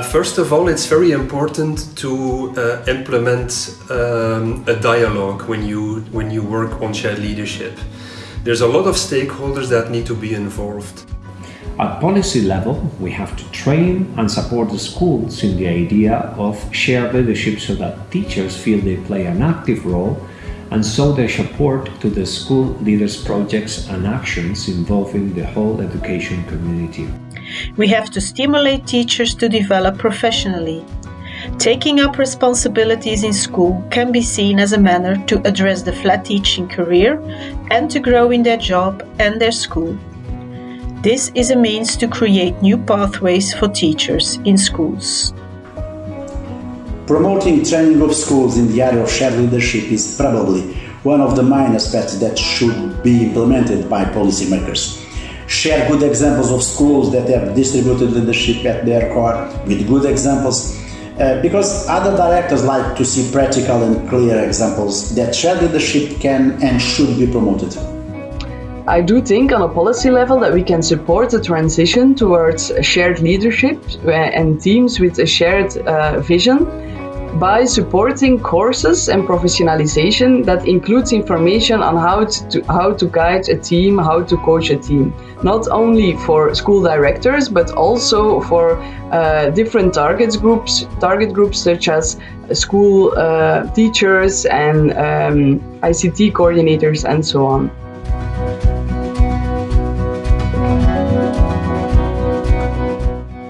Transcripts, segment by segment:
first of all, it's very important to uh, implement um, a dialogue when you when you work on shared leadership. There's a lot of stakeholders that need to be involved. At policy level, we have to train and support the schools in the idea of shared leadership so that teachers feel they play an active role and show their support to the school leaders' projects and actions involving the whole education community. We have to stimulate teachers to develop professionally. Taking up responsibilities in school can be seen as a manner to address the flat teaching career and to grow in their job and their school. This is a means to create new pathways for teachers in schools. Promoting training of schools in the area of shared leadership is probably one of the main aspects that should be implemented by policymakers. Share good examples of schools that have distributed leadership at their core with good examples uh, because other directors like to see practical and clear examples that shared leadership can and should be promoted. I do think on a policy level that we can support the transition towards shared leadership uh, and teams with a shared uh, vision by supporting courses and professionalization that includes information on how to, how to guide a team, how to coach a team. Not only for school directors, but also for uh, different target groups, target groups such as school uh, teachers and um, ICT coordinators and so on.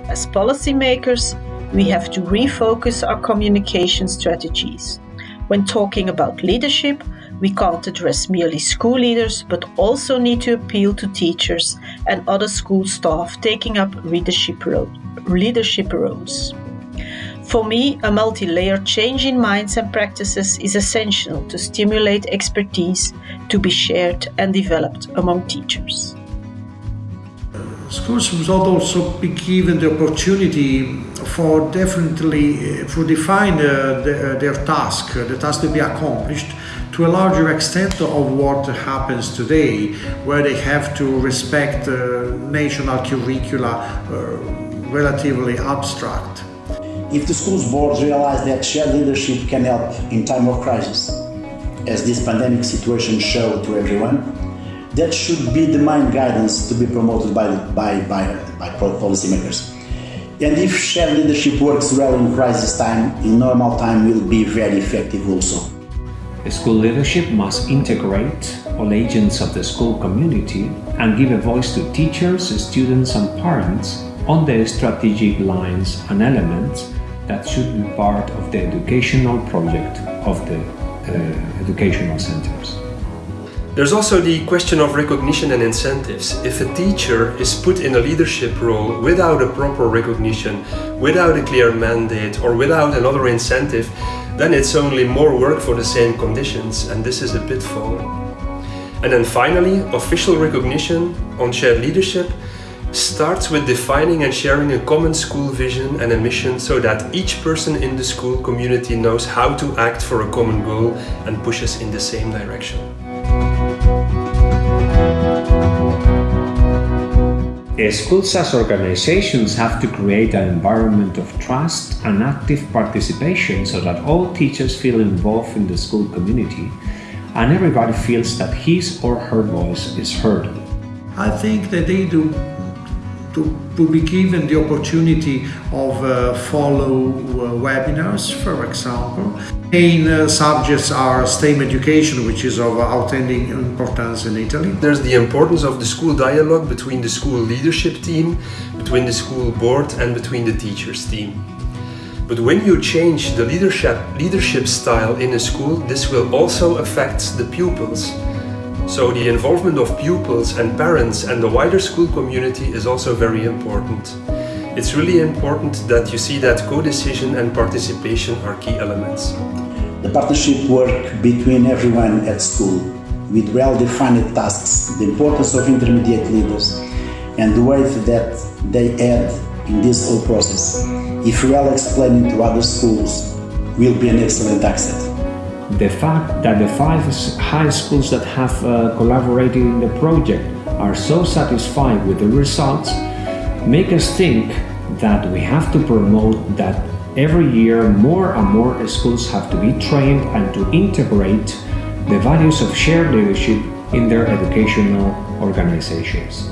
As policymakers, we have to refocus our communication strategies. When talking about leadership, we can't address merely school leaders, but also need to appeal to teachers and other school staff taking up leadership, role, leadership roles. For me, a multi layered change in minds and practices is essential to stimulate expertise to be shared and developed among teachers. Schools must also be given the opportunity for definitely for define uh, the, uh, their task, uh, the task to be accomplished to a larger extent of what happens today, where they have to respect uh, national curricula uh, relatively abstract. If the schools boards realize that shared leadership can help in time of crisis, as this pandemic situation showed to everyone, that should be the main guidance to be promoted by, by, by, by policymakers. And if shared leadership works well in crisis time, in normal time will be very effective also. School leadership must integrate all agents of the school community and give a voice to teachers, students and parents on the strategic lines and elements that should be part of the educational project of the uh, educational centers. There's also the question of recognition and incentives. If a teacher is put in a leadership role without a proper recognition, without a clear mandate or without another incentive, then it's only more work for the same conditions and this is a pitfall. And then finally, official recognition on shared leadership starts with defining and sharing a common school vision and a mission so that each person in the school community knows how to act for a common goal and pushes in the same direction. Schools as organizations have to create an environment of trust and active participation so that all teachers feel involved in the school community and everybody feels that his or her voice is heard. I think that they do to, to be given the opportunity of uh, follow uh, webinars, for example. Main uh, subjects are STEM education, which is of outstanding importance in Italy. There's the importance of the school dialogue between the school leadership team, between the school board and between the teachers team. But when you change the leadership, leadership style in a school, this will also affect the pupils. So the involvement of pupils and parents and the wider school community is also very important. It's really important that you see that co-decision and participation are key elements. The partnership work between everyone at school with well-defined tasks, the importance of intermediate leaders and the weight that they add in this whole process, if well explained to other schools, will be an excellent asset the fact that the five high schools that have uh, collaborated in the project are so satisfied with the results make us think that we have to promote that every year more and more schools have to be trained and to integrate the values of shared leadership in their educational organizations.